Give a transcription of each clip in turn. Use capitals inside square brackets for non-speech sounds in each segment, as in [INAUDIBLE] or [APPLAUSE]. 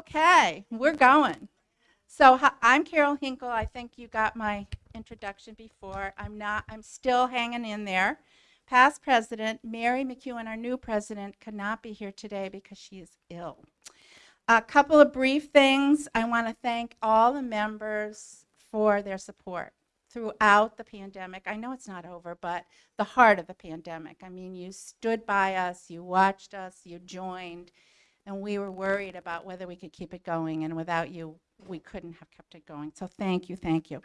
Okay, we're going. So I'm Carol Hinkle. I think you got my introduction before. I'm not, I'm still hanging in there. Past president, Mary McEwen, our new president, could not be here today because she is ill. A couple of brief things. I want to thank all the members for their support throughout the pandemic. I know it's not over, but the heart of the pandemic. I mean, you stood by us, you watched us, you joined, and we were worried about whether we could keep it going. And without you, we couldn't have kept it going. So thank you, thank you.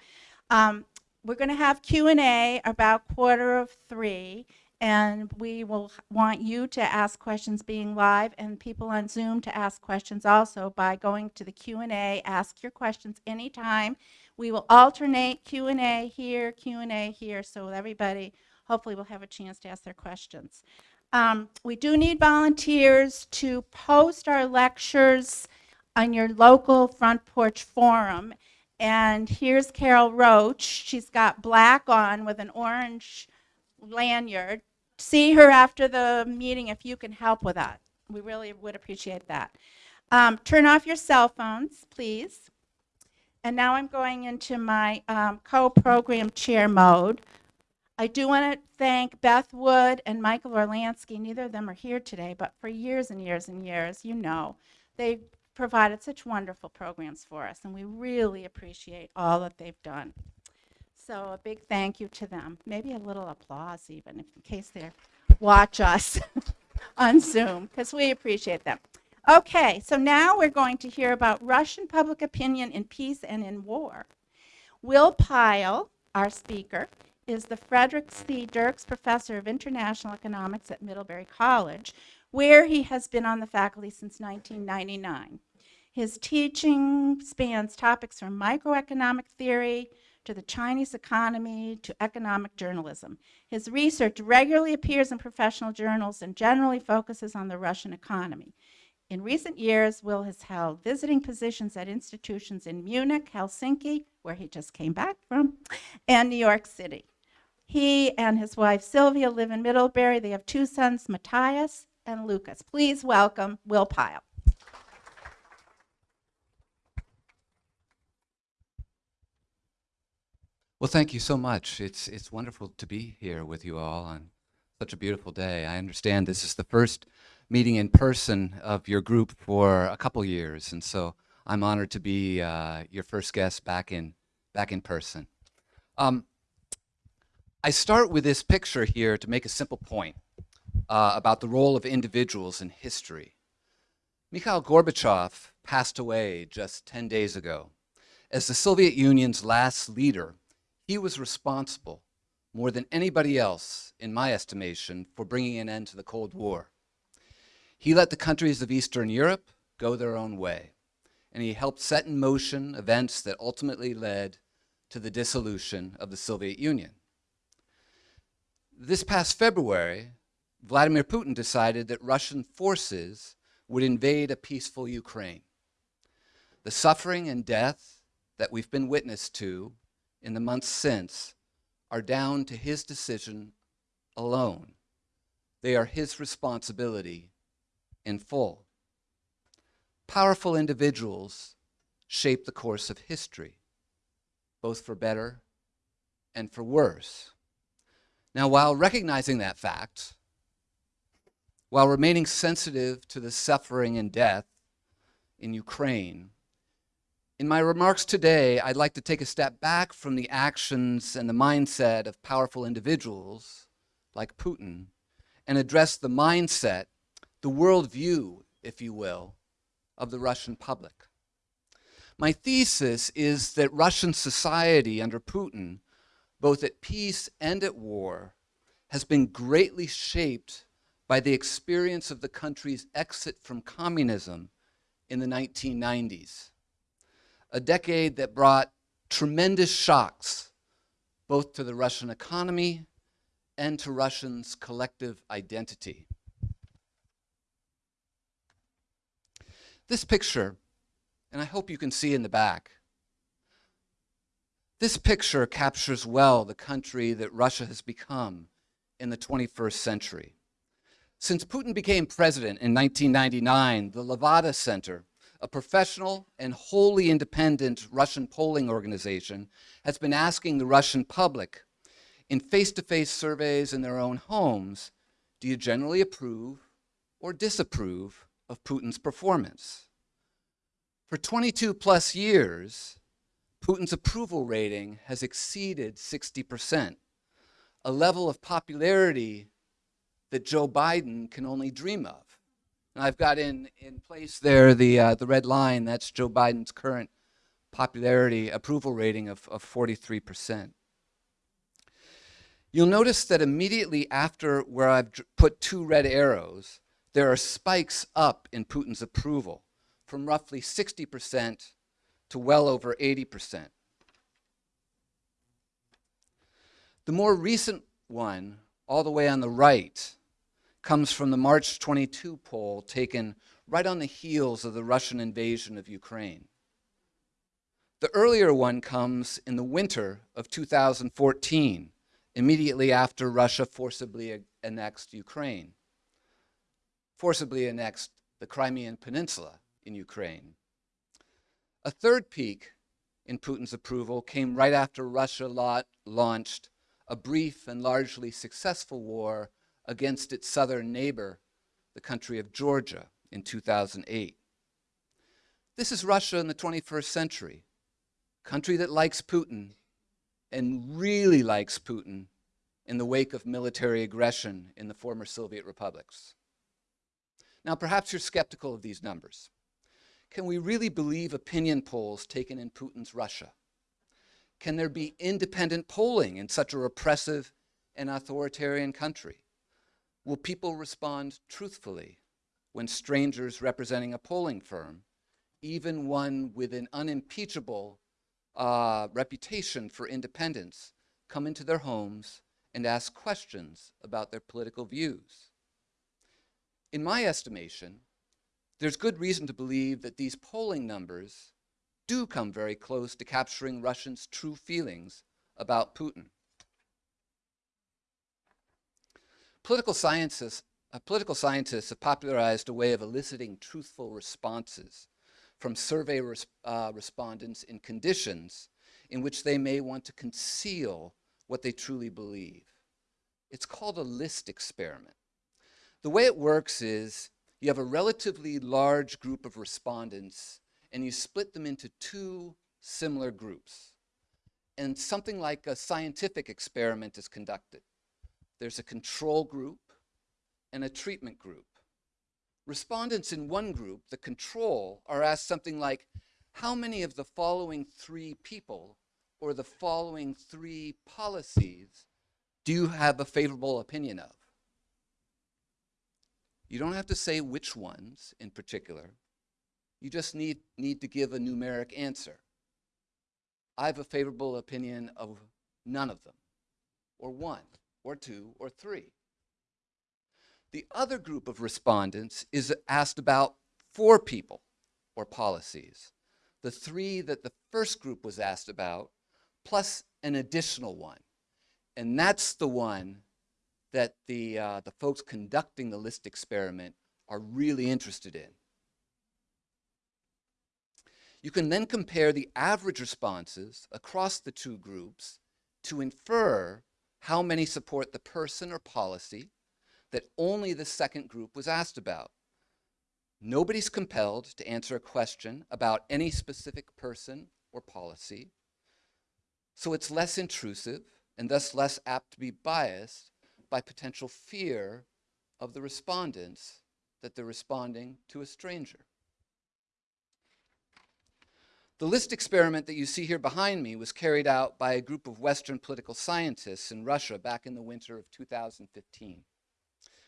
Um, we're going to have Q&A about quarter of three, and we will want you to ask questions being live and people on Zoom to ask questions also by going to the Q&A, ask your questions anytime. We will alternate Q&A here, Q&A here, so everybody hopefully will have a chance to ask their questions. Um, we do need volunteers to post our lectures on your local front porch forum. And here's Carol Roach. She's got black on with an orange lanyard. See her after the meeting if you can help with that. We really would appreciate that. Um, turn off your cell phones, please. And now I'm going into my um, co-program chair mode. I do want to thank Beth Wood and Michael Orlansky. Neither of them are here today, but for years and years and years, you know, they provided such wonderful programs for us, and we really appreciate all that they've done. So a big thank you to them. Maybe a little applause even, if, in case they watch us [LAUGHS] on Zoom, because we appreciate them. Okay, so now we're going to hear about Russian public opinion in peace and in war. Will Pyle, our speaker, is the Frederick C. Dirks Professor of International Economics at Middlebury College, where he has been on the faculty since 1999. His teaching spans topics from microeconomic theory to the Chinese economy to economic journalism. His research regularly appears in professional journals and generally focuses on the Russian economy. In recent years, Will has held visiting positions at institutions in Munich, Helsinki, where he just came back from, and New York City. He and his wife Sylvia live in Middlebury. They have two sons, Matthias and Lucas. Please welcome Will Pyle. Well, thank you so much. It's, it's wonderful to be here with you all on such a beautiful day. I understand this is the first meeting in person of your group for a couple years, and so I'm honored to be uh, your first guest back in, back in person. Um, I start with this picture here to make a simple point uh, about the role of individuals in history. Mikhail Gorbachev passed away just 10 days ago. As the Soviet Union's last leader, he was responsible more than anybody else, in my estimation, for bringing an end to the Cold War. He let the countries of Eastern Europe go their own way, and he helped set in motion events that ultimately led to the dissolution of the Soviet Union. This past February, Vladimir Putin decided that Russian forces would invade a peaceful Ukraine. The suffering and death that we've been witness to in the months since are down to his decision alone. They are his responsibility in full. Powerful individuals shape the course of history, both for better and for worse. Now, while recognizing that fact, while remaining sensitive to the suffering and death in Ukraine, in my remarks today, I'd like to take a step back from the actions and the mindset of powerful individuals like Putin and address the mindset, the worldview, if you will, of the Russian public. My thesis is that Russian society under Putin, both at peace and at war, has been greatly shaped by the experience of the country's exit from communism in the 1990s a decade that brought tremendous shocks both to the Russian economy and to Russians' collective identity. This picture, and I hope you can see in the back, this picture captures well the country that Russia has become in the 21st century. Since Putin became president in 1999, the Levada Center a professional and wholly independent Russian polling organization, has been asking the Russian public in face-to-face surveys in their own homes, do you generally approve or disapprove of Putin's performance? For 22 plus years, Putin's approval rating has exceeded 60%, a level of popularity that Joe Biden can only dream of. And I've got in, in place there the, uh, the red line, that's Joe Biden's current popularity approval rating of, of 43%. You'll notice that immediately after where I've put two red arrows, there are spikes up in Putin's approval from roughly 60% to well over 80%. The more recent one, all the way on the right, comes from the March 22 poll taken right on the heels of the Russian invasion of Ukraine. The earlier one comes in the winter of 2014, immediately after Russia forcibly annexed Ukraine, forcibly annexed the Crimean Peninsula in Ukraine. A third peak in Putin's approval came right after Russia launched a brief and largely successful war against its southern neighbor, the country of Georgia, in 2008. This is Russia in the 21st century, country that likes Putin and really likes Putin in the wake of military aggression in the former Soviet republics. Now, perhaps you're skeptical of these numbers. Can we really believe opinion polls taken in Putin's Russia? Can there be independent polling in such a repressive and authoritarian country? Will people respond truthfully when strangers representing a polling firm, even one with an unimpeachable uh, reputation for independence, come into their homes and ask questions about their political views? In my estimation, there's good reason to believe that these polling numbers do come very close to capturing Russians' true feelings about Putin. Political scientists, uh, political scientists have popularized a way of eliciting truthful responses from survey res uh, respondents in conditions in which they may want to conceal what they truly believe. It's called a list experiment. The way it works is you have a relatively large group of respondents and you split them into two similar groups. And something like a scientific experiment is conducted. There's a control group and a treatment group. Respondents in one group, the control, are asked something like, how many of the following three people or the following three policies do you have a favorable opinion of? You don't have to say which ones in particular. You just need, need to give a numeric answer. I have a favorable opinion of none of them, or one, or two, or three. The other group of respondents is asked about four people or policies. The three that the first group was asked about, plus an additional one. And that's the one that the, uh, the folks conducting the list experiment are really interested in. You can then compare the average responses across the two groups to infer how many support the person or policy that only the second group was asked about. Nobody's compelled to answer a question about any specific person or policy, so it's less intrusive and thus less apt to be biased by potential fear of the respondents that they're responding to a stranger. The list experiment that you see here behind me was carried out by a group of Western political scientists in Russia back in the winter of 2015,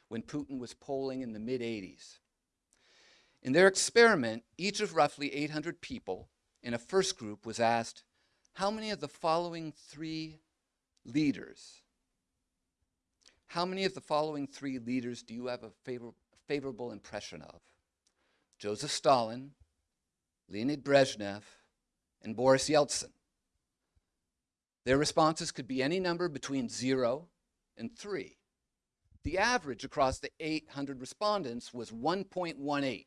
when Putin was polling in the mid-80s. In their experiment, each of roughly 800 people in a first group was asked, how many of the following three leaders, how many of the following three leaders do you have a favor favorable impression of? Joseph Stalin, Leonid Brezhnev, and Boris Yeltsin. Their responses could be any number between zero and three. The average across the 800 respondents was 1.18.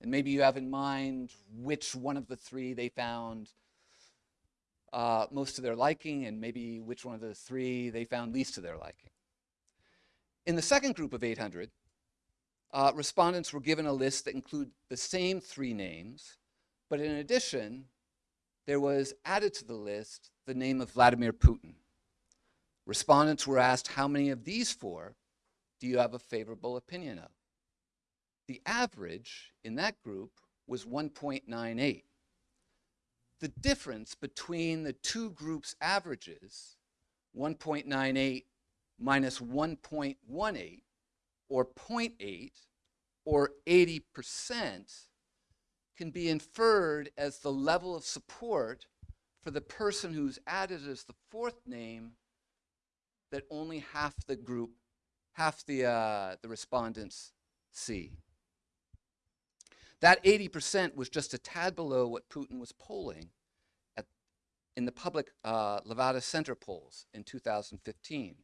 And maybe you have in mind which one of the three they found uh, most to their liking, and maybe which one of the three they found least to their liking. In the second group of 800, uh, respondents were given a list that included the same three names, but in addition, there was added to the list the name of Vladimir Putin. Respondents were asked how many of these four do you have a favorable opinion of? The average in that group was 1.98. The difference between the two groups' averages, 1.98 minus 1.18, or 0.8, or 80%, can be inferred as the level of support for the person who's added as the fourth name that only half the group, half the, uh, the respondents see. That 80% was just a tad below what Putin was polling at, in the public uh, Levada Center polls in 2015.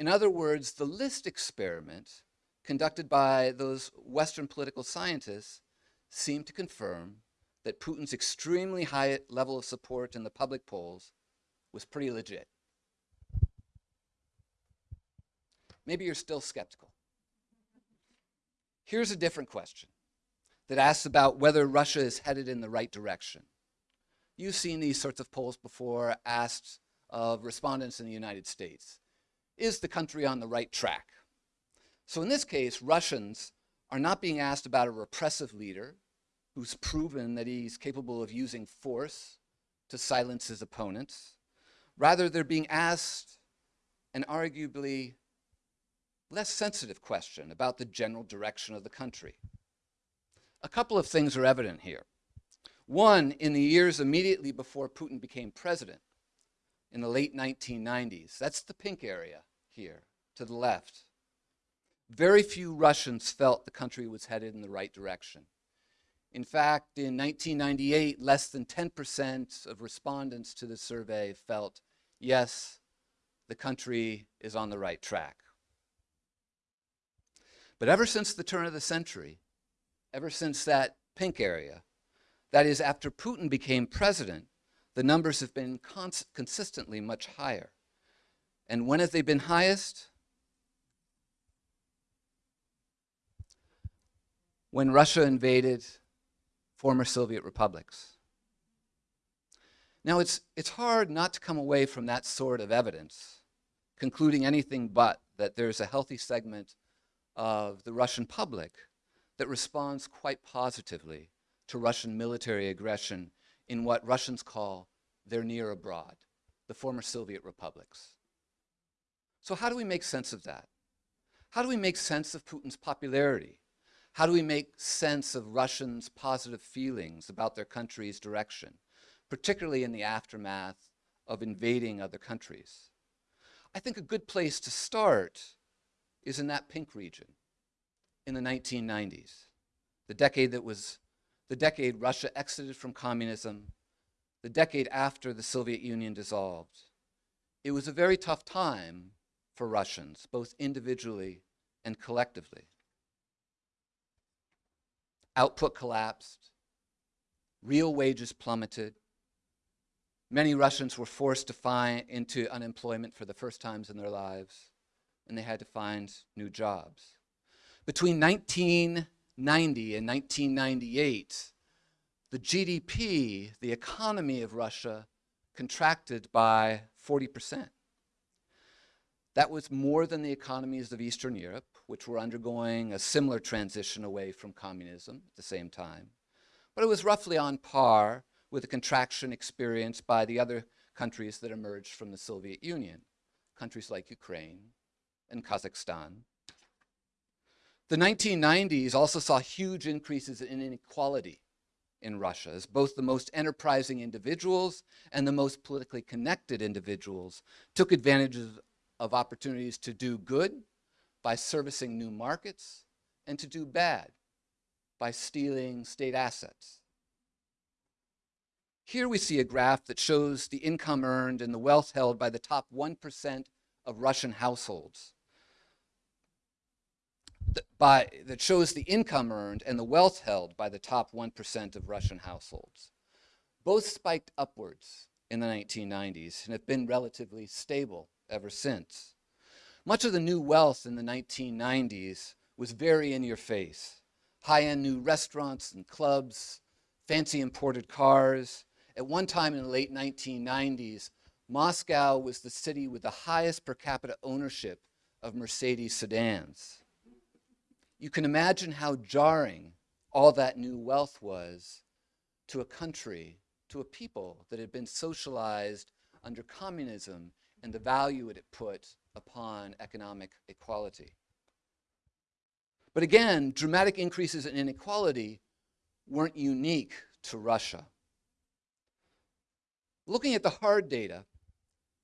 In other words, the list experiment conducted by those Western political scientists seemed to confirm that Putin's extremely high level of support in the public polls was pretty legit. Maybe you're still skeptical. Here's a different question that asks about whether Russia is headed in the right direction. You've seen these sorts of polls before asked of respondents in the United States. Is the country on the right track? So in this case, Russians are not being asked about a repressive leader who's proven that he's capable of using force to silence his opponents. Rather, they're being asked an arguably less sensitive question about the general direction of the country. A couple of things are evident here. One, in the years immediately before Putin became president, in the late 1990s, that's the pink area here to the left, very few Russians felt the country was headed in the right direction. In fact, in 1998, less than 10% of respondents to the survey felt, yes, the country is on the right track. But ever since the turn of the century, ever since that pink area, that is, after Putin became president, the numbers have been cons consistently much higher. And when have they been highest? When Russia invaded former Soviet republics. Now, it's, it's hard not to come away from that sort of evidence, concluding anything but that there's a healthy segment of the Russian public that responds quite positively to Russian military aggression in what Russians call their near abroad, the former Soviet republics. So how do we make sense of that? How do we make sense of Putin's popularity? How do we make sense of Russians' positive feelings about their country's direction, particularly in the aftermath of invading other countries? I think a good place to start is in that pink region in the 1990s, the decade that was the decade Russia exited from communism, the decade after the Soviet Union dissolved. It was a very tough time for Russians, both individually and collectively. Output collapsed, real wages plummeted, many Russians were forced to find into unemployment for the first times in their lives, and they had to find new jobs. Between 1990 and 1998, the GDP, the economy of Russia, contracted by 40%. That was more than the economies of Eastern Europe, which were undergoing a similar transition away from communism at the same time. But it was roughly on par with the contraction experienced by the other countries that emerged from the Soviet Union, countries like Ukraine and Kazakhstan. The 1990s also saw huge increases in inequality in Russia as both the most enterprising individuals and the most politically connected individuals took advantage of opportunities to do good by servicing new markets and to do bad by stealing state assets. Here we see a graph that shows the income earned and the wealth held by the top 1% of Russian households th- by, that shows the income earned and the wealth held by the top 1% of Russian households. Both spiked upwards in the 1990s and have been relatively stable ever since. Much of the new wealth in the 1990s was very in your face. High end new restaurants and clubs, fancy imported cars. At one time in the late 1990s, Moscow was the city with the highest per capita ownership of Mercedes sedans. You can imagine how jarring all that new wealth was to a country, to a people that had been socialized under communism and the value it put upon economic equality. But again, dramatic increases in inequality weren't unique to Russia. Looking at the hard data,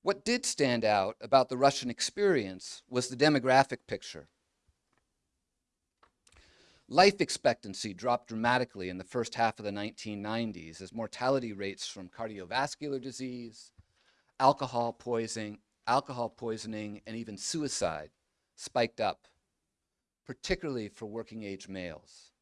what did stand out about the Russian experience was the demographic picture. Life expectancy dropped dramatically in the first half of the 1990s as mortality rates from cardiovascular disease, alcohol poisoning, alcohol poisoning, and even suicide spiked up, particularly for working age males.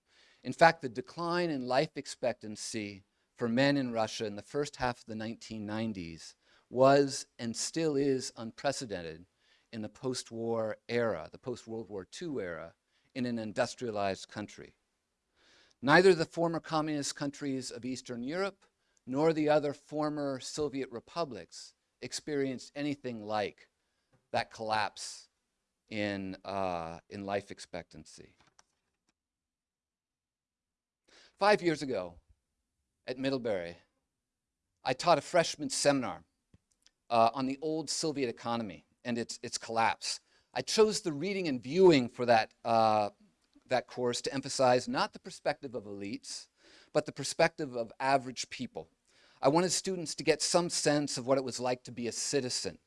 In fact, the decline in life expectancy for men in Russia in the first half of the 1990s was and still is unprecedented in the post-war era, the post-World War II era, in an industrialized country. Neither the former communist countries of Eastern Europe nor the other former Soviet republics experienced anything like that collapse in, uh, in life expectancy. Five years ago at Middlebury, I taught a freshman seminar uh, on the old Soviet economy and its, its collapse. I chose the reading and viewing for that, uh, that course to emphasize not the perspective of elites, but the perspective of average people. I wanted students to get some sense of what it was like to be a citizen,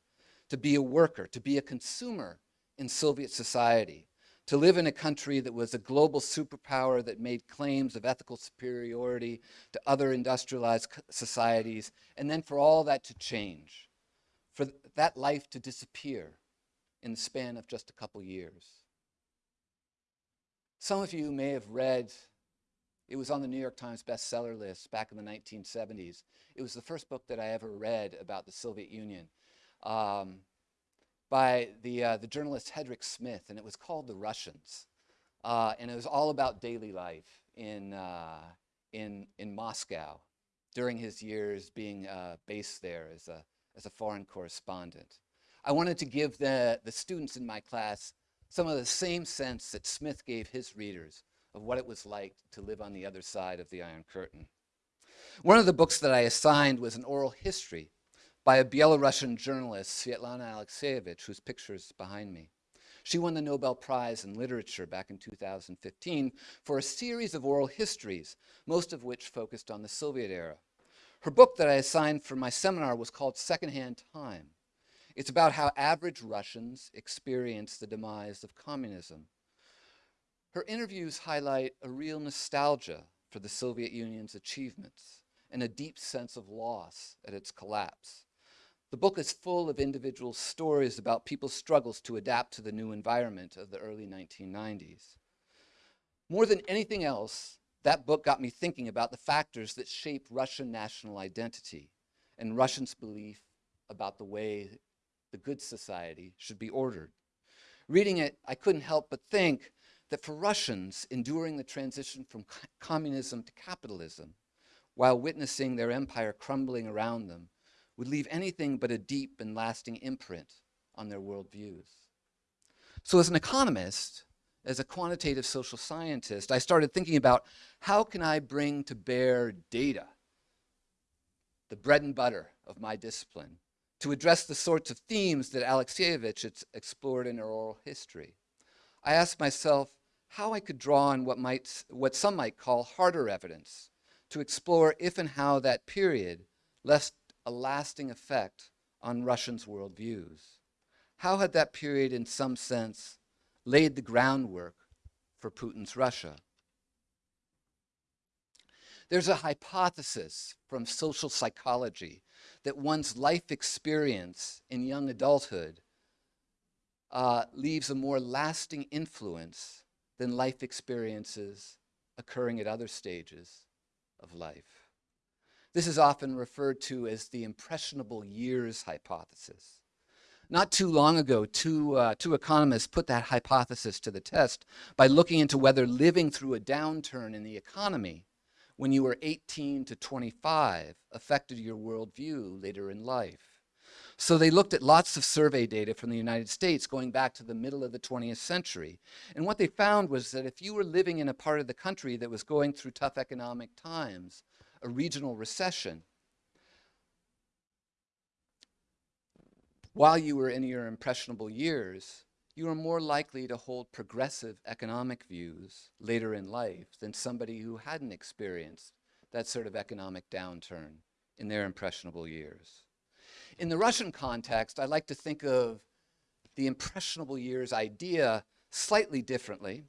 to be a worker, to be a consumer in Soviet society, to live in a country that was a global superpower that made claims of ethical superiority to other industrialized societies, and then for all that to change, for that life to disappear in the span of just a couple years. Some of you may have read, it was on the New York Times bestseller list back in the 1970s. It was the first book that I ever read about the Soviet Union um, by the, uh, the journalist Hedrick Smith, and it was called The Russians. Uh, and it was all about daily life in, uh, in, in Moscow during his years being uh, based there as a, as a foreign correspondent. I wanted to give the, the students in my class some of the same sense that Smith gave his readers of what it was like to live on the other side of the Iron Curtain. One of the books that I assigned was an oral history by a Belarusian journalist, Svetlana Alexievich, whose picture is behind me. She won the Nobel Prize in Literature back in 2015 for a series of oral histories, most of which focused on the Soviet era. Her book that I assigned for my seminar was called Secondhand Time. It's about how average Russians experience the demise of communism. Her interviews highlight a real nostalgia for the Soviet Union's achievements and a deep sense of loss at its collapse. The book is full of individual stories about people's struggles to adapt to the new environment of the early 1990s. More than anything else, that book got me thinking about the factors that shape Russian national identity and Russians' belief about the way the good society should be ordered. Reading it, I couldn't help but think that for Russians enduring the transition from communism to capitalism, while witnessing their empire crumbling around them, would leave anything but a deep and lasting imprint on their worldviews. So as an economist, as a quantitative social scientist, I started thinking about how can I bring to bear data, the bread and butter of my discipline, to address the sorts of themes that Alexievich explored in her oral history. I asked myself how I could draw on what, might, what some might call harder evidence to explore if and how that period left a lasting effect on Russians' worldviews. How had that period, in some sense, laid the groundwork for Putin's Russia? There's a hypothesis from social psychology that one's life experience in young adulthood uh, leaves a more lasting influence than life experiences occurring at other stages of life. This is often referred to as the impressionable years hypothesis. Not too long ago, two, uh, two economists put that hypothesis to the test by looking into whether living through a downturn in the economy when you were 18 to 25 affected your worldview later in life. So they looked at lots of survey data from the United States going back to the middle of the 20th century. And what they found was that if you were living in a part of the country that was going through tough economic times, a regional recession, while you were in your impressionable years, you are more likely to hold progressive economic views later in life than somebody who hadn't experienced that sort of economic downturn in their impressionable years. In the Russian context, I like to think of the impressionable years idea slightly differently.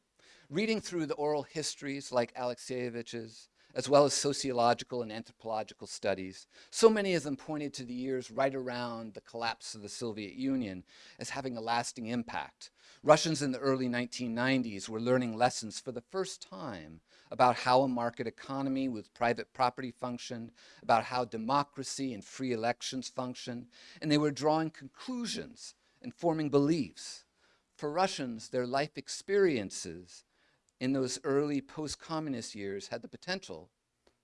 Reading through the oral histories like Alexievich's, as well as sociological and anthropological studies. So many of them pointed to the years right around the collapse of the Soviet Union as having a lasting impact. Russians in the early 1990s were learning lessons for the first time about how a market economy with private property functioned, about how democracy and free elections functioned, and they were drawing conclusions and forming beliefs. For Russians, their life experiences in those early post-communist years had the potential,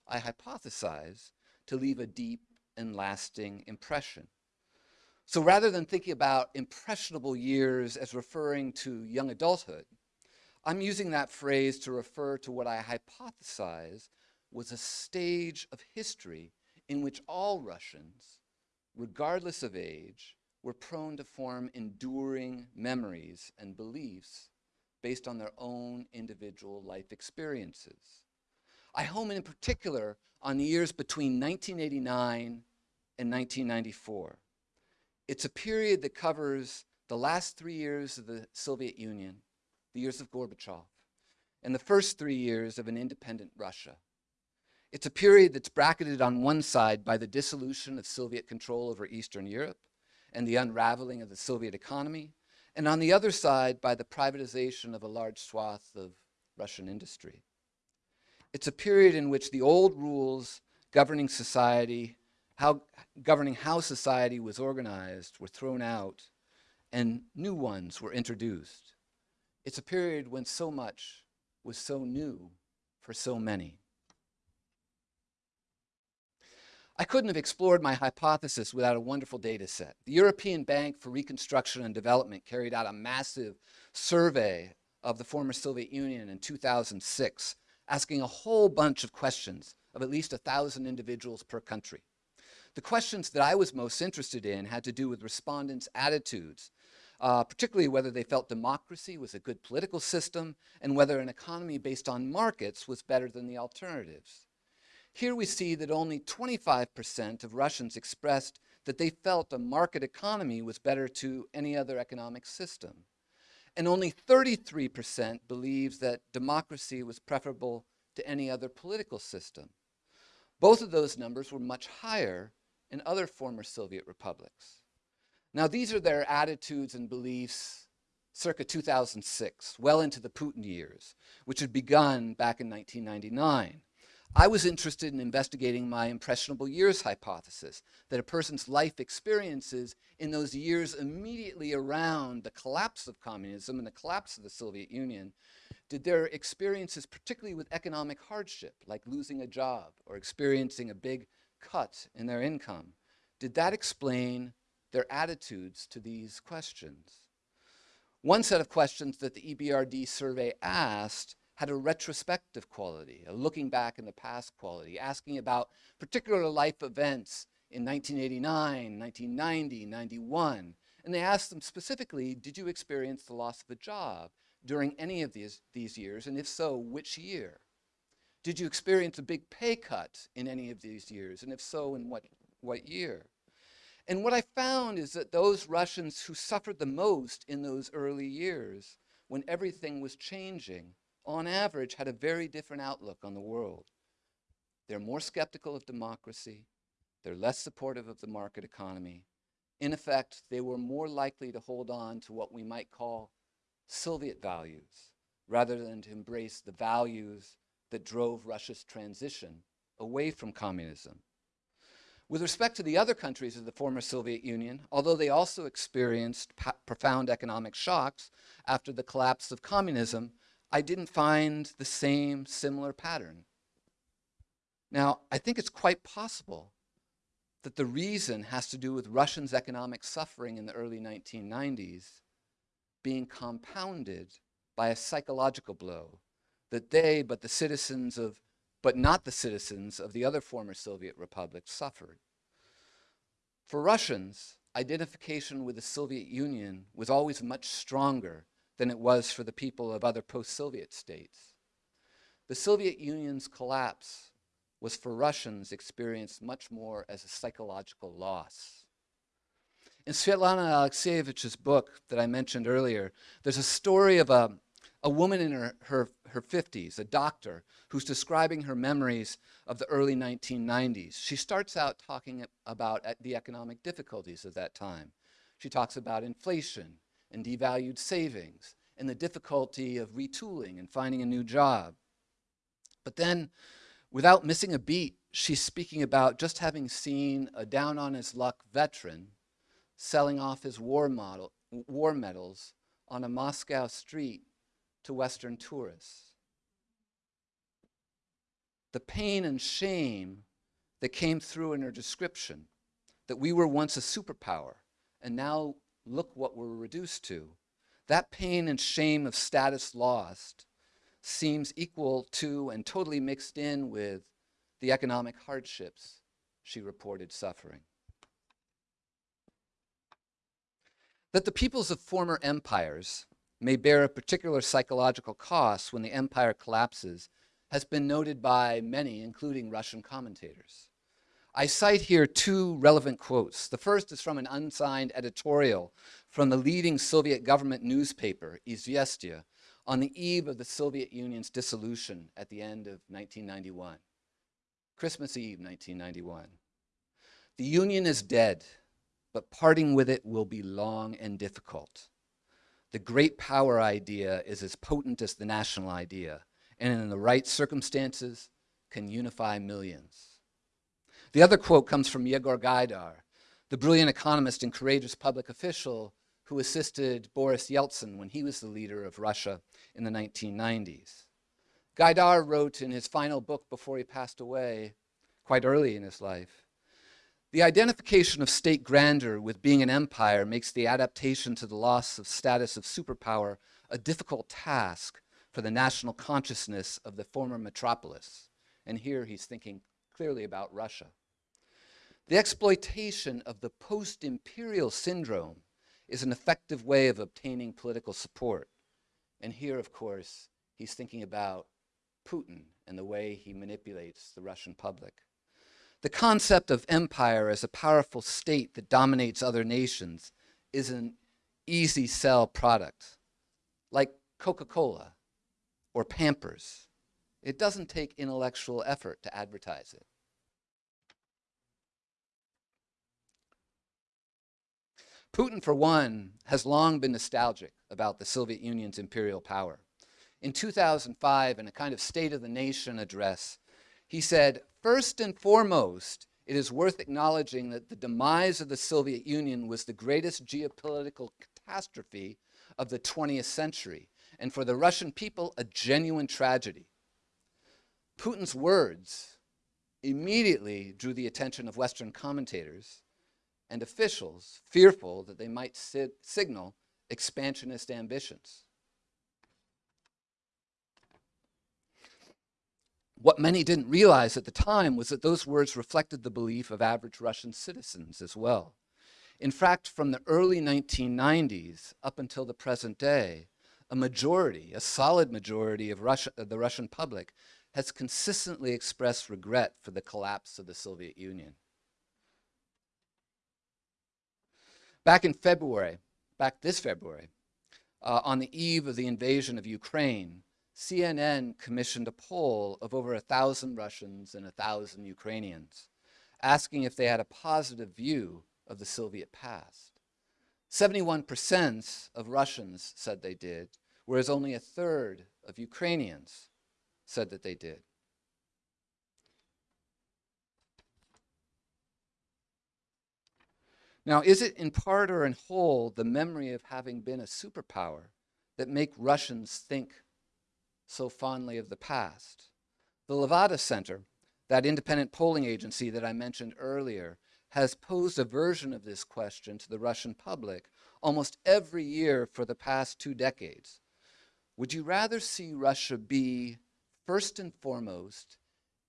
I hypothesize, to leave a deep and lasting impression. So rather than thinking about impressionable years as referring to young adulthood, I'm using that phrase to refer to what I hypothesize was a stage of history in which all Russians, regardless of age, were prone to form enduring memories and beliefs based on their own individual life experiences. I home in particular on the years between 1989 and 1994. It's a period that covers the last three years of the Soviet Union, the years of Gorbachev, and the first three years of an independent Russia. It's a period that's bracketed on one side by the dissolution of Soviet control over Eastern Europe and the unraveling of the Soviet economy, and on the other side by the privatization of a large swath of Russian industry. It's a period in which the old rules governing society, how, governing how society was organized were thrown out and new ones were introduced. It's a period when so much was so new for so many. I couldn't have explored my hypothesis without a wonderful data set. The European Bank for Reconstruction and Development carried out a massive survey of the former Soviet Union in 2006, asking a whole bunch of questions of at least 1,000 individuals per country. The questions that I was most interested in had to do with respondents' attitudes, uh, particularly whether they felt democracy was a good political system and whether an economy based on markets was better than the alternatives. Here we see that only 25% of Russians expressed that they felt a market economy was better to any other economic system. And only 33% believes that democracy was preferable to any other political system. Both of those numbers were much higher in other former Soviet republics. Now these are their attitudes and beliefs circa 2006, well into the Putin years, which had begun back in 1999. I was interested in investigating my impressionable years hypothesis, that a person's life experiences in those years immediately around the collapse of communism and the collapse of the Soviet Union, did their experiences, particularly with economic hardship, like losing a job or experiencing a big cut in their income, did that explain their attitudes to these questions? One set of questions that the EBRD survey asked had a retrospective quality, a looking back in the past quality, asking about particular life events in 1989, 1990, 91. And they asked them specifically, did you experience the loss of a job during any of these, these years? And if so, which year? Did you experience a big pay cut in any of these years? And if so, in what, what year? And what I found is that those Russians who suffered the most in those early years, when everything was changing, on average, had a very different outlook on the world. They're more skeptical of democracy. They're less supportive of the market economy. In effect, they were more likely to hold on to what we might call Soviet values, rather than to embrace the values that drove Russia's transition away from communism. With respect to the other countries of the former Soviet Union, although they also experienced profound economic shocks after the collapse of communism, I didn't find the same similar pattern. Now, I think it's quite possible that the reason has to do with Russians' economic suffering in the early 1990s being compounded by a psychological blow that they, but the citizens of, but not the citizens of the other former Soviet republics suffered. For Russians, identification with the Soviet Union was always much stronger than it was for the people of other post-Soviet states. The Soviet Union's collapse was for Russians experienced much more as a psychological loss. In Svetlana Alexievich's book that I mentioned earlier, there's a story of a, a woman in her, her, her 50s, a doctor, who's describing her memories of the early 1990s. She starts out talking about uh, the economic difficulties of that time. She talks about inflation and devalued savings and the difficulty of retooling and finding a new job. But then, without missing a beat, she's speaking about just having seen a down on his luck veteran selling off his war, model, war medals on a Moscow street to Western tourists. The pain and shame that came through in her description, that we were once a superpower, and now look what we're reduced to. That pain and shame of status lost seems equal to and totally mixed in with the economic hardships she reported suffering. that the peoples of former empires may bear a particular psychological cost when the empire collapses has been noted by many, including Russian commentators. I cite here two relevant quotes. The first is from an unsigned editorial from the leading Soviet government newspaper, Izvestia, on the eve of the Soviet Union's dissolution at the end of 1991. Christmas Eve, 1991. The Union is dead but parting with it will be long and difficult. The great power idea is as potent as the national idea, and in the right circumstances can unify millions. The other quote comes from Yegor Gaidar, the brilliant economist and courageous public official who assisted Boris Yeltsin when he was the leader of Russia in the 1990s. Gaidar wrote in his final book before he passed away, quite early in his life, the identification of state grandeur with being an empire makes the adaptation to the loss of status of superpower a difficult task for the national consciousness of the former metropolis. And here he's thinking clearly about Russia. The exploitation of the post-imperial syndrome is an effective way of obtaining political support. And here, of course, he's thinking about Putin and the way he manipulates the Russian public. The concept of empire as a powerful state that dominates other nations is an easy sell product, like Coca-Cola or Pampers. It doesn't take intellectual effort to advertise it. Putin, for one, has long been nostalgic about the Soviet Union's imperial power. In 2005, in a kind of State of the Nation address, he said, first and foremost, it is worth acknowledging that the demise of the Soviet Union was the greatest geopolitical catastrophe of the 20th century, and for the Russian people, a genuine tragedy. Putin's words immediately drew the attention of Western commentators and officials fearful that they might si signal expansionist ambitions. What many didn't realize at the time was that those words reflected the belief of average Russian citizens as well. In fact, from the early 1990s up until the present day, a majority, a solid majority of, Russia, the Russian public has consistently expressed regret for the collapse of the Soviet Union. Back in February, back this February, uh, on the eve of the invasion of Ukraine, CNN commissioned a poll of over a thousand Russians and a thousand Ukrainians, asking if they had a positive view of the Soviet past. 71% of Russians said they did, whereas only a third of Ukrainians said that they did. Now, is it in part or in whole the memory of having been a superpower that make Russians think so fondly of the past? The Levada Center, that independent polling agency that I mentioned earlier, has posed a version of this question to the Russian public almost every year for the past two decades. Would you rather see Russia be, first and foremost,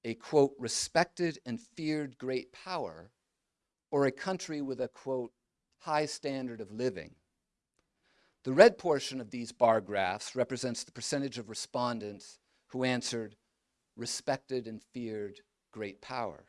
a quote, respected and feared great power, or a country with a quote, high standard of living? The red portion of these bar graphs represents the percentage of respondents who answered respected and feared great power.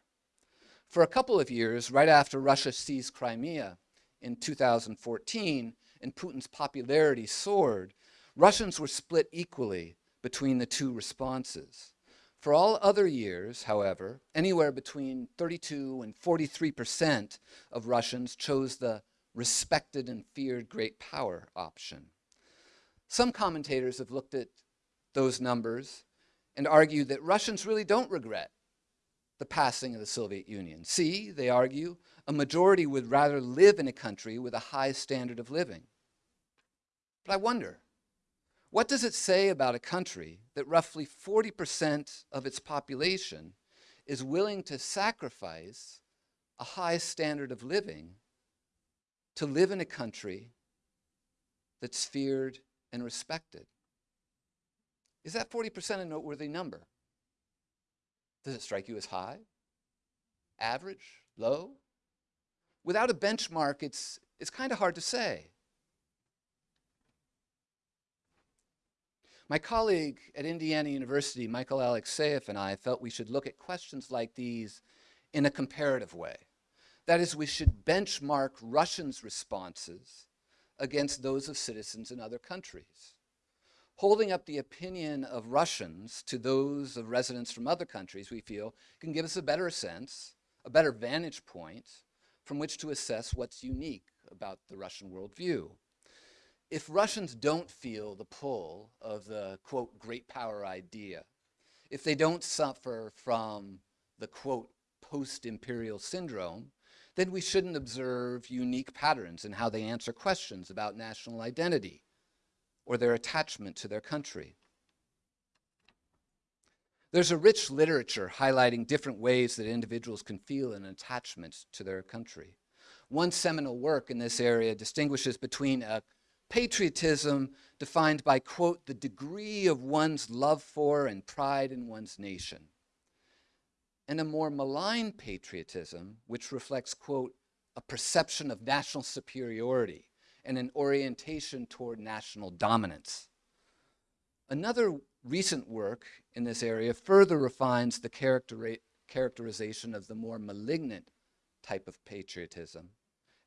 For a couple of years, right after Russia seized Crimea in 2014 and Putin's popularity soared, Russians were split equally between the two responses. For all other years, however, anywhere between 32 and 43 percent of Russians chose the respected and feared great power option. Some commentators have looked at those numbers and argued that Russians really don't regret the passing of the Soviet Union. See, they argue, a majority would rather live in a country with a high standard of living. But I wonder, what does it say about a country that roughly 40% of its population is willing to sacrifice a high standard of living to live in a country that's feared and respected? Is that 40% a noteworthy number? Does it strike you as high? Average? Low? Without a benchmark, it's, it's kind of hard to say. My colleague at Indiana University, Michael Alex Alexeev, and I felt we should look at questions like these in a comparative way. That is, we should benchmark Russians' responses against those of citizens in other countries. Holding up the opinion of Russians to those of residents from other countries, we feel, can give us a better sense, a better vantage point from which to assess what's unique about the Russian worldview if Russians don't feel the pull of the, quote, great power idea, if they don't suffer from the, quote, post-imperial syndrome, then we shouldn't observe unique patterns in how they answer questions about national identity or their attachment to their country. There's a rich literature highlighting different ways that individuals can feel an attachment to their country. One seminal work in this area distinguishes between a Patriotism defined by, quote, the degree of one's love for and pride in one's nation. And a more malign patriotism, which reflects, quote, a perception of national superiority and an orientation toward national dominance. Another recent work in this area further refines the characterization of the more malignant type of patriotism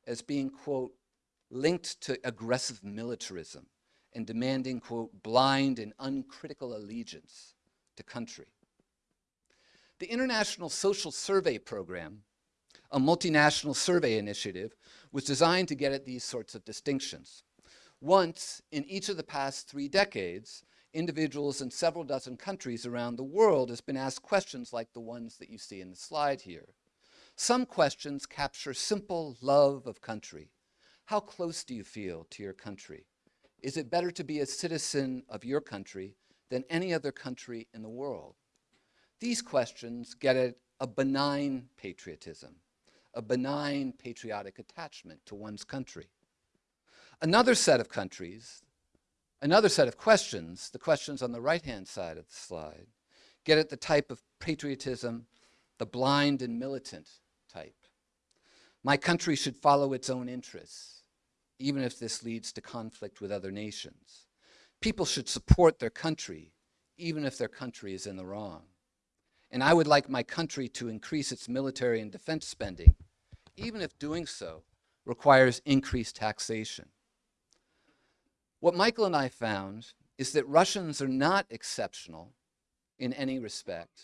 as being, quote, linked to aggressive militarism and demanding, quote, blind and uncritical allegiance to country. The International Social Survey Program, a multinational survey initiative, was designed to get at these sorts of distinctions. Once, in each of the past three decades, individuals in several dozen countries around the world has been asked questions like the ones that you see in the slide here. Some questions capture simple love of country, how close do you feel to your country? Is it better to be a citizen of your country than any other country in the world? These questions get at a benign patriotism, a benign patriotic attachment to one's country. Another set of countries, another set of questions, the questions on the right-hand side of the slide, get at the type of patriotism, the blind and militant type. My country should follow its own interests even if this leads to conflict with other nations. People should support their country, even if their country is in the wrong. And I would like my country to increase its military and defense spending, even if doing so requires increased taxation. What Michael and I found is that Russians are not exceptional in any respect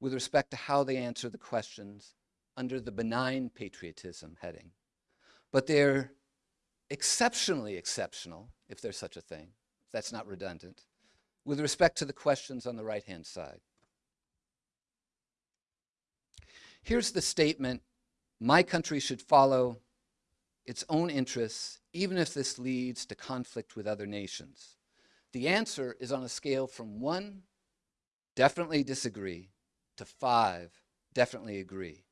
with respect to how they answer the questions under the benign patriotism heading, but they're exceptionally exceptional, if there's such a thing, that's not redundant, with respect to the questions on the right-hand side. Here's the statement, my country should follow its own interests, even if this leads to conflict with other nations. The answer is on a scale from one, definitely disagree, to five, definitely agree.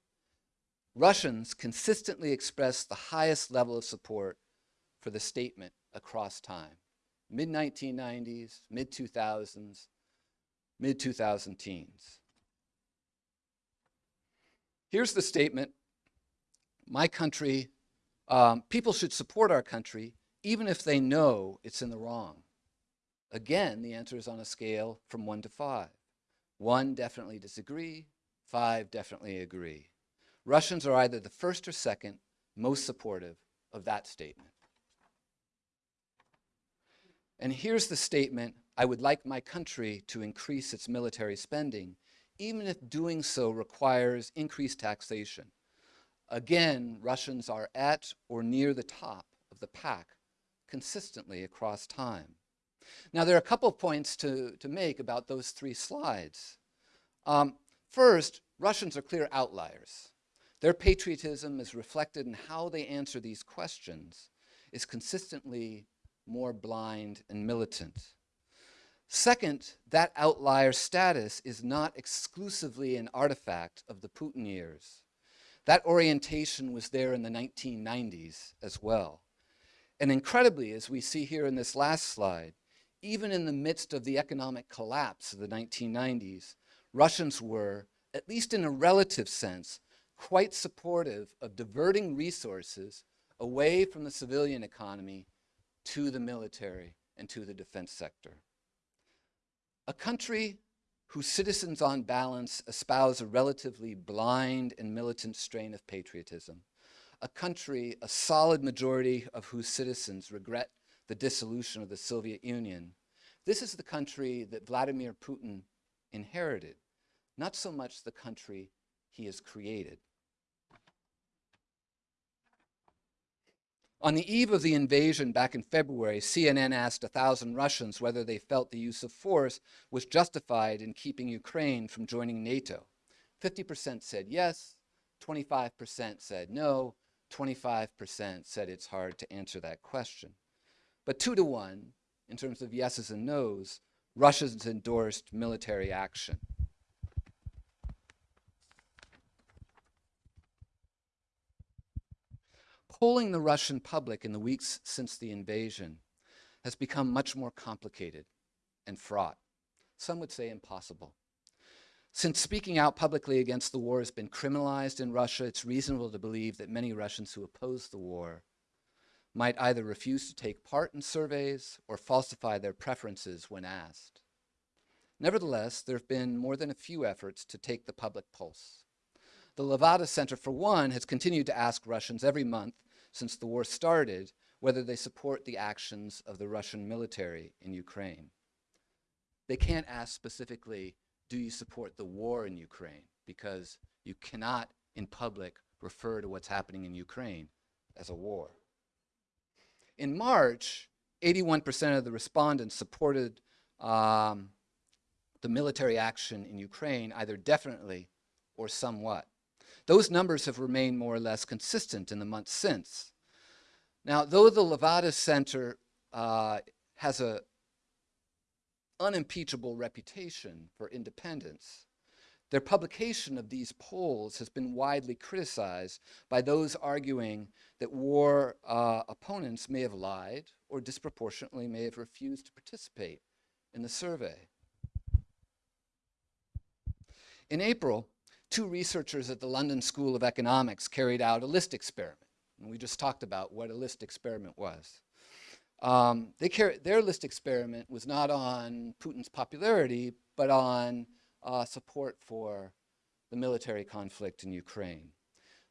Russians consistently express the highest level of support for the statement across time. Mid-1990s, mid-2000s, mid-2000 teens. Here's the statement, my country, um, people should support our country even if they know it's in the wrong. Again, the answer is on a scale from one to five. One, definitely disagree. Five, definitely agree. Russians are either the first or second most supportive of that statement. And here's the statement, I would like my country to increase its military spending, even if doing so requires increased taxation. Again, Russians are at or near the top of the pack consistently across time. Now, there are a couple of points to, to make about those three slides. Um, first, Russians are clear outliers. Their patriotism is reflected in how they answer these questions is consistently more blind and militant. Second, that outlier status is not exclusively an artifact of the Putin years. That orientation was there in the 1990s as well. And incredibly, as we see here in this last slide, even in the midst of the economic collapse of the 1990s, Russians were, at least in a relative sense, quite supportive of diverting resources away from the civilian economy to the military and to the defense sector. A country whose citizens on balance espouse a relatively blind and militant strain of patriotism, a country, a solid majority of whose citizens regret the dissolution of the Soviet Union, this is the country that Vladimir Putin inherited, not so much the country he has created. On the eve of the invasion back in February, CNN asked 1,000 Russians whether they felt the use of force was justified in keeping Ukraine from joining NATO. 50% said yes, 25% said no, 25% said it's hard to answer that question. But two to one, in terms of yeses and nos, Russians endorsed military action. Polling the Russian public in the weeks since the invasion has become much more complicated and fraught. Some would say impossible. Since speaking out publicly against the war has been criminalized in Russia, it's reasonable to believe that many Russians who oppose the war might either refuse to take part in surveys or falsify their preferences when asked. Nevertheless, there have been more than a few efforts to take the public pulse. The Levada Center, for one, has continued to ask Russians every month since the war started whether they support the actions of the Russian military in Ukraine. They can't ask specifically, do you support the war in Ukraine? Because you cannot, in public, refer to what's happening in Ukraine as a war. In March, 81% of the respondents supported um, the military action in Ukraine, either definitely or somewhat. Those numbers have remained more or less consistent in the months since. Now, though the Levada Center uh, has an unimpeachable reputation for independence, their publication of these polls has been widely criticized by those arguing that war uh, opponents may have lied or disproportionately may have refused to participate in the survey. In April, two researchers at the London School of Economics carried out a list experiment. And we just talked about what a list experiment was. Um, their list experiment was not on Putin's popularity, but on uh, support for the military conflict in Ukraine.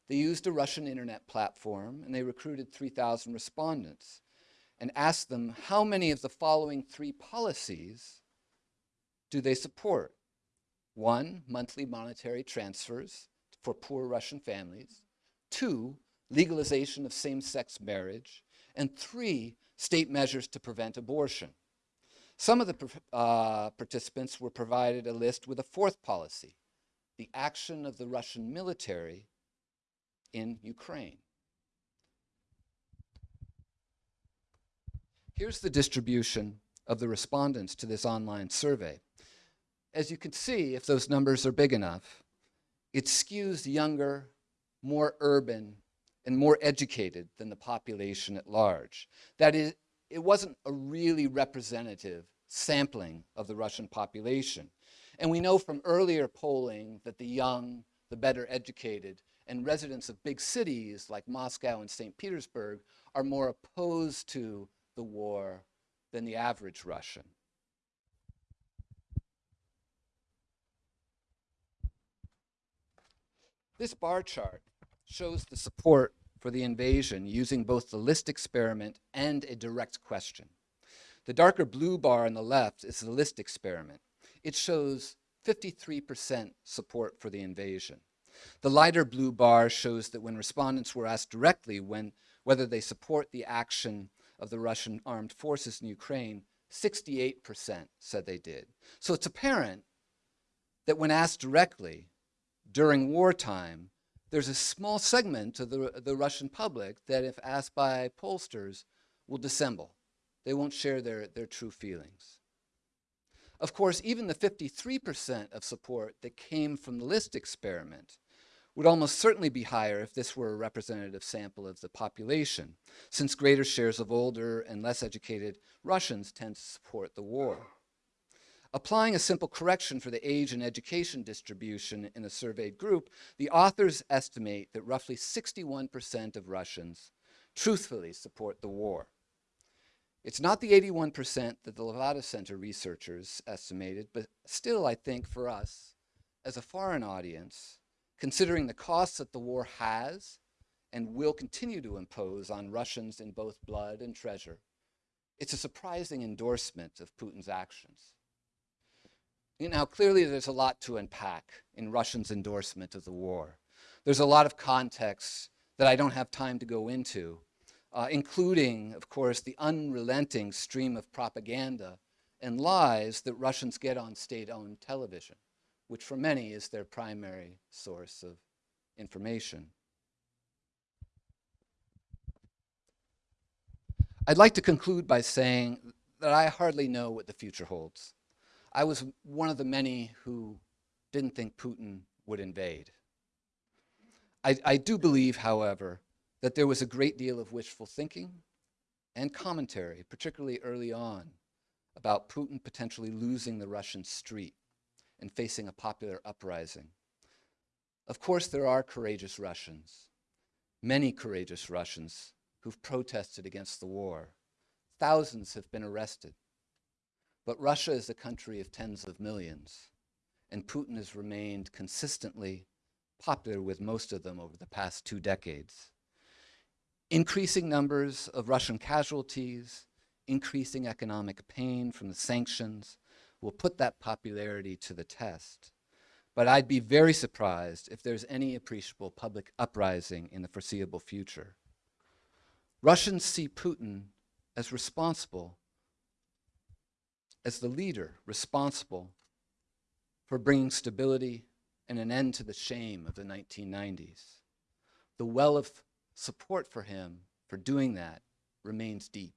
They used a Russian internet platform and they recruited 3,000 respondents and asked them how many of the following three policies do they support? One, monthly monetary transfers for poor Russian families. Two, legalization of same-sex marriage. And three, state measures to prevent abortion. Some of the uh, participants were provided a list with a fourth policy the action of the Russian military in Ukraine. Here's the distribution of the respondents to this online survey. As you can see, if those numbers are big enough, it skews younger, more urban, and more educated than the population at large. That is, it wasn't a really representative sampling of the Russian population. And we know from earlier polling that the young, the better educated, and residents of big cities like Moscow and St. Petersburg are more opposed to the war than the average Russian. This bar chart shows the support for the invasion using both the list experiment and a direct question. The darker blue bar on the left is the list experiment. It shows 53% support for the invasion. The lighter blue bar shows that when respondents were asked directly when, whether they support the action of the Russian armed forces in Ukraine, 68% said they did. So it's apparent that when asked directly during wartime, there's a small segment of the, the Russian public that, if asked by pollsters, will dissemble. They won't share their, their true feelings. Of course, even the 53% of support that came from the list experiment would almost certainly be higher if this were a representative sample of the population, since greater shares of older and less educated Russians tend to support the war. Applying a simple correction for the age and education distribution in a surveyed group, the authors estimate that roughly 61% of Russians truthfully support the war. It's not the 81% that the Levada Center researchers estimated, but still, I think for us, as a foreign audience, considering the costs that the war has and will continue to impose on Russians in both blood and treasure, it's a surprising endorsement of Putin's actions. You know, clearly there's a lot to unpack in Russia's endorsement of the war. There's a lot of context that I don't have time to go into, uh, including, of course, the unrelenting stream of propaganda and lies that Russians get on state-owned television, which for many is their primary source of information. I'd like to conclude by saying that I hardly know what the future holds. I was one of the many who didn't think Putin would invade. I, I do believe, however, that there was a great deal of wishful thinking and commentary, particularly early on, about Putin potentially losing the Russian street and facing a popular uprising. Of course, there are courageous Russians, many courageous Russians who've protested against the war. Thousands have been arrested. But Russia is a country of tens of millions, and Putin has remained consistently popular with most of them over the past two decades. Increasing numbers of Russian casualties, increasing economic pain from the sanctions will put that popularity to the test. But I'd be very surprised if there's any appreciable public uprising in the foreseeable future. Russians see Putin as responsible, as the leader responsible for bringing stability and an end to the shame of the 1990s. The well of support for him for doing that remains deep.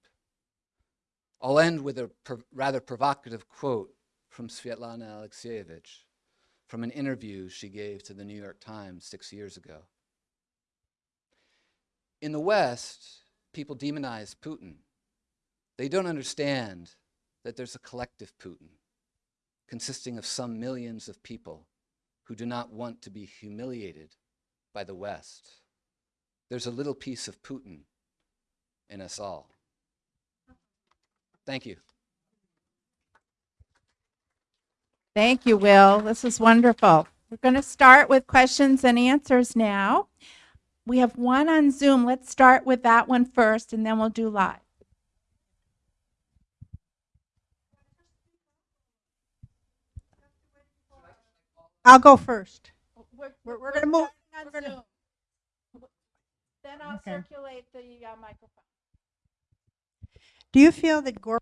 I'll end with a rather provocative quote from Svetlana Alexievich from an interview she gave to the New York Times six years ago. In the West, people demonize Putin. They don't understand that there's a collective Putin consisting of some millions of people who do not want to be humiliated by the West. There's a little piece of Putin in us all. Thank you. Thank you, Will. This is wonderful. We're going to start with questions and answers now. We have one on Zoom. Let's start with that one first, and then we'll do live. I'll go first. We're, we're, we're going to move. On Gonna... Then I'll okay. circulate the uh, microphone. Do you feel that Gore?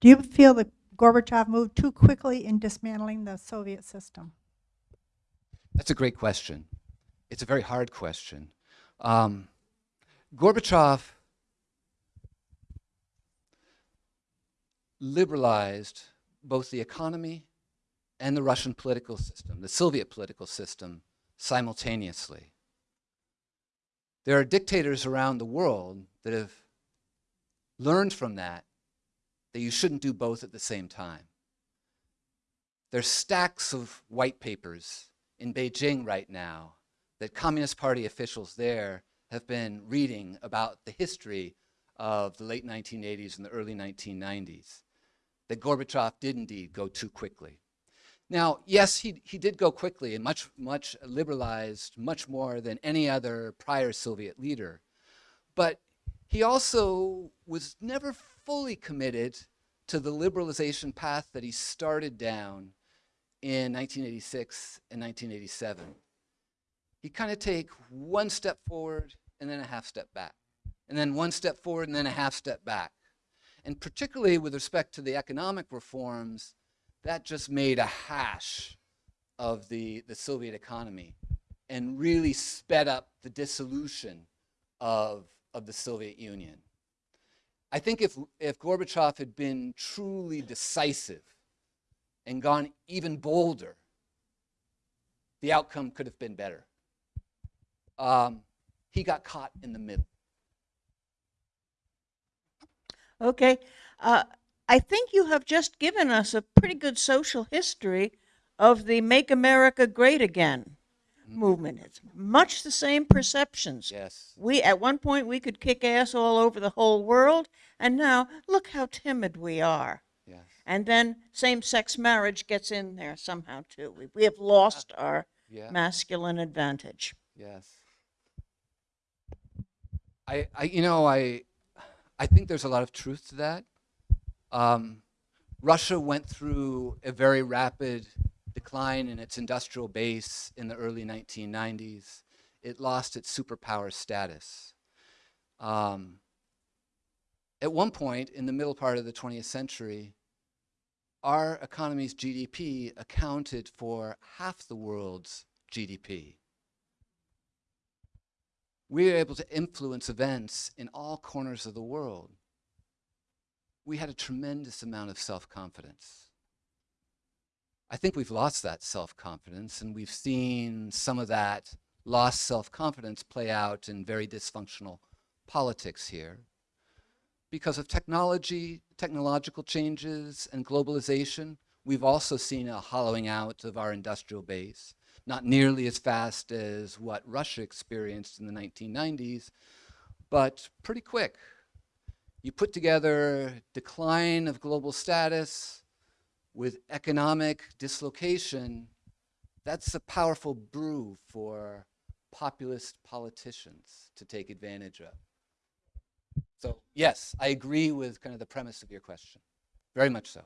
Do you feel that Gorbachev moved too quickly in dismantling the Soviet system? That's a great question. It's a very hard question. Um, Gorbachev liberalized both the economy and the Russian political system, the Soviet political system, simultaneously. There are dictators around the world that have learned from that that you shouldn't do both at the same time. There's stacks of white papers in Beijing right now that Communist Party officials there have been reading about the history of the late 1980s and the early 1990s, that Gorbachev did indeed go too quickly. Now, yes, he, he did go quickly and much, much liberalized, much more than any other prior Soviet leader. But he also was never fully committed to the liberalization path that he started down in 1986 and 1987. He kind of take one step forward and then a half step back, and then one step forward and then a half step back. And particularly with respect to the economic reforms, that just made a hash of the, the Soviet economy and really sped up the dissolution of, of the Soviet Union. I think if, if Gorbachev had been truly decisive and gone even bolder, the outcome could have been better. Um, he got caught in the middle. Okay. Uh, I think you have just given us a pretty good social history of the Make America Great Again movement. It's much the same perceptions. Yes. We at one point we could kick ass all over the whole world, and now look how timid we are. Yes. And then same-sex marriage gets in there somehow too. We, we have lost our Yeah. masculine advantage. Yes. I, I, you know, I, I think there's a lot of truth to that. Um, Russia went through a very rapid decline in its industrial base in the early 1990s. It lost its superpower status. Um, at one point in the middle part of the 20th century, our economy's GDP accounted for half the world's GDP we were able to influence events in all corners of the world. We had a tremendous amount of self-confidence. I think we've lost that self-confidence and we've seen some of that lost self-confidence play out in very dysfunctional politics here. Because of technology, technological changes and globalization, we've also seen a hollowing out of our industrial base not nearly as fast as what Russia experienced in the 1990s, but pretty quick. You put together decline of global status with economic dislocation, that's a powerful brew for populist politicians to take advantage of. So yes, I agree with kind of the premise of your question, very much so.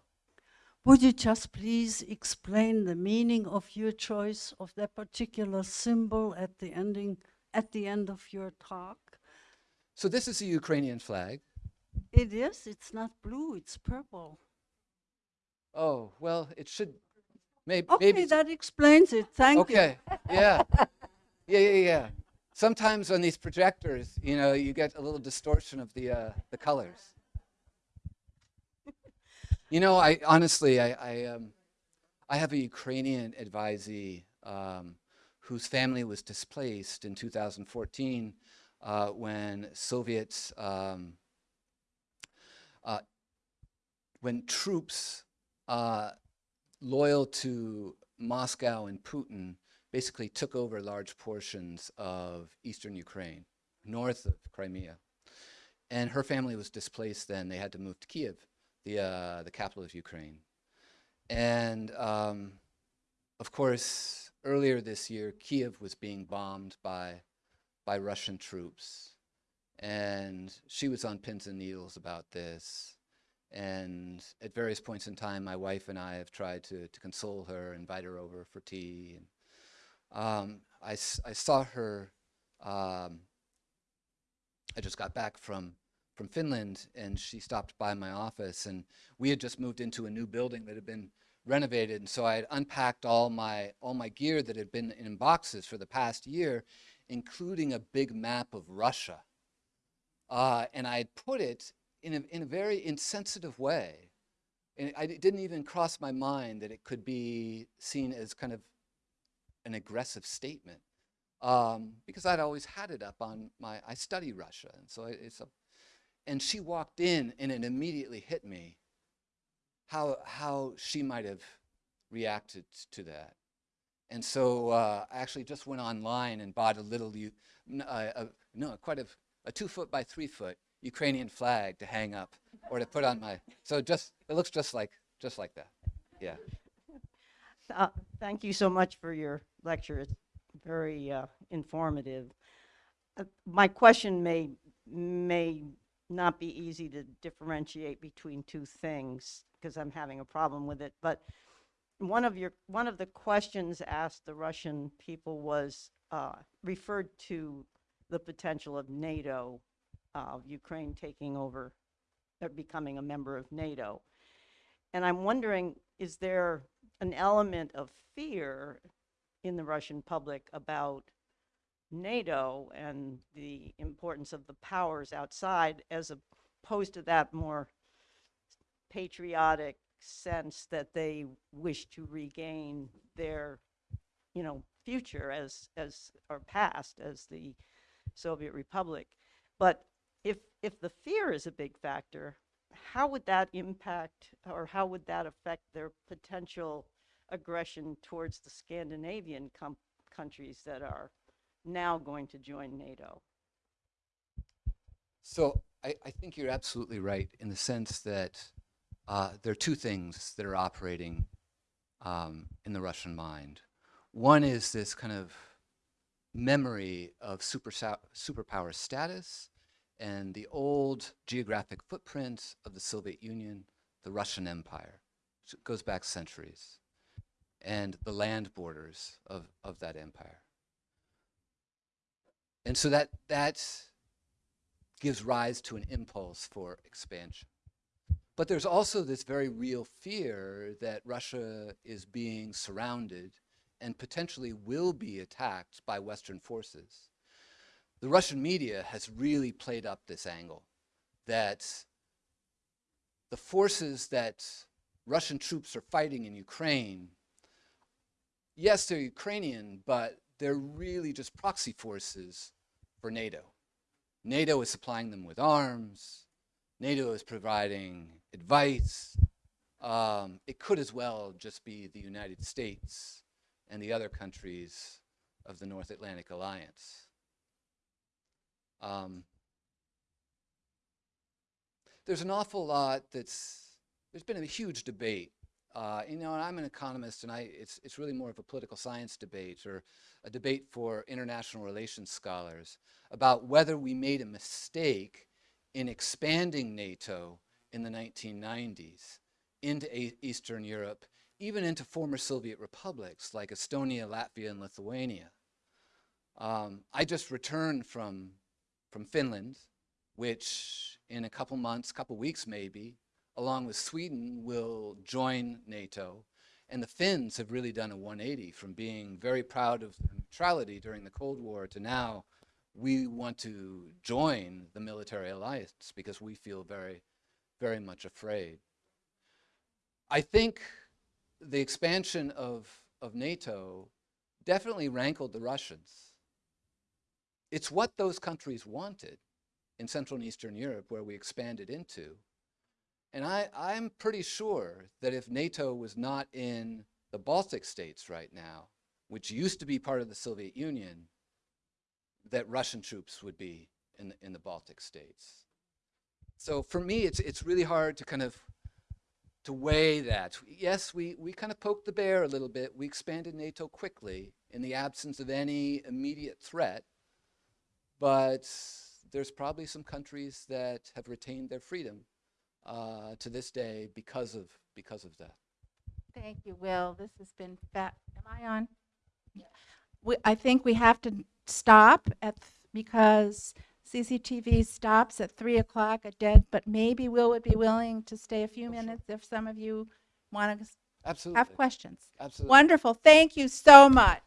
Would you just please explain the meaning of your choice of that particular symbol at the ending, at the end of your talk? So this is a Ukrainian flag. It is, it's not blue, it's purple. Oh, well, it should, may, Okay, maybe, that explains it, thank you. okay, yeah. Yeah, yeah, yeah. Sometimes on these projectors, you know, you get a little distortion of the, uh, the colors. You know, I honestly, I, I, um, I have a Ukrainian advisee um, whose family was displaced in 2014 uh, when Soviets, um, uh, when troops uh, loyal to Moscow and Putin basically took over large portions of eastern Ukraine, north of Crimea. And her family was displaced then. They had to move to Kiev the, uh, the capital of Ukraine. And um, of course, earlier this year, Kiev was being bombed by, by Russian troops. And she was on pins and needles about this. And at various points in time, my wife and I have tried to, to console her, invite her over for tea. And, um, I, I saw her, um, I just got back from from Finland, and she stopped by my office, and we had just moved into a new building that had been renovated, and so I had unpacked all my all my gear that had been in boxes for the past year, including a big map of Russia, uh, and I had put it in a in a very insensitive way, and I, it didn't even cross my mind that it could be seen as kind of an aggressive statement um, because I'd always had it up on my, I study Russia, and so it- it's a, and she walked in and it immediately hit me how, how she might have reacted to that. And so uh, I actually just went online and bought a little, uh, no, quite a, a two foot by three foot Ukrainian flag to hang up or to put on my, so just, it looks just like, just like that. Yeah. [LAUGHS] Uh, Thank you so much for your lecture. It's very uh, informative. Uh, My question may, may not be easy to differentiate between two things because I'm having a problem with it. But one of your, one of the questions asked the Russian people was, uh, referred to the potential of NATO, uh, Ukraine taking over, or becoming a member of NATO. And I'm wondering, is there an element of fear in the Russian public about NATO and the importance of the powers outside as opposed to that more patriotic sense that they wish to regain their, you know, future as, as, or past as the Soviet Republic. But if, if the fear is a big factor, how would that impact or how would that affect their potential aggression towards the Scandinavian countries that are now going to join NATO? So I, I think you're absolutely right in the sense that uh, there are two things that are operating um, in the Russian mind. One is this kind of memory of super superpower status and the old geographic footprint of the Soviet Union, the Russian Empire. It goes back centuries, and the land borders of, of that empire. And so that, that gives rise to an impulse for expansion. But there's also this very real fear that Russia is being surrounded and potentially will be attacked by Western forces. The Russian media has really played up this angle that the forces that Russian troops are fighting in Ukraine, yes, they're Ukrainian, but they're really just proxy forces for NATO. NATO is supplying them with arms. NATO is providing advice. Um, it could as well just be the United States and the other countries of the North Atlantic Alliance. Um, there's an awful lot that's, there's been a huge debate. Uh, you know, and I'm an economist, and I, it's, it's really more of a political science debate or a debate for international relations scholars about whether we made a mistake in expanding NATO in the 1990s into a Eastern Europe, even into former Soviet republics like Estonia, Latvia, and Lithuania. Um, I just returned from, from Finland, which in a couple months, couple weeks maybe, along with Sweden, will join NATO. And the Finns have really done a 180 from being very proud of neutrality during the Cold War to now we want to join the military alliance because we feel very, very much afraid. I think the expansion of, of NATO definitely rankled the Russians. It's what those countries wanted in Central and Eastern Europe where we expanded into. And I, I'm pretty sure that if NATO was not in the Baltic states right now, which used to be part of the Soviet Union, that Russian troops would be in the, in the Baltic states. So for me, it's, it's really hard to kind of to weigh that. Yes, we, we kind of poked the bear a little bit. We expanded NATO quickly in the absence of any immediate threat, but there's probably some countries that have retained their freedom uh, to this day because of, because of that. Thank you, Will. This has been fa- am I on? We, I think we have to stop at, because CCTV stops at 3 o'clock at dead, but maybe Will would be willing to stay a few Oh, sure. minutes if some of you want to Absolutely. have questions. Absolutely. Wonderful. Thank you so much.